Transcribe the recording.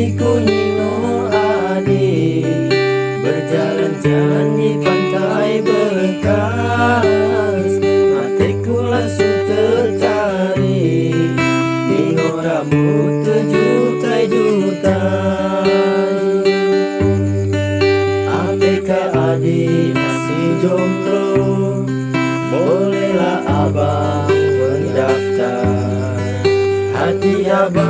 dari Kunino Adi Berjalan-jalan di pantai bekas. Matiku langsung tertarik Nino rambut terjutai-jutai APK Adi masih jomblo Bolehlah abang mendaftar. Hati abang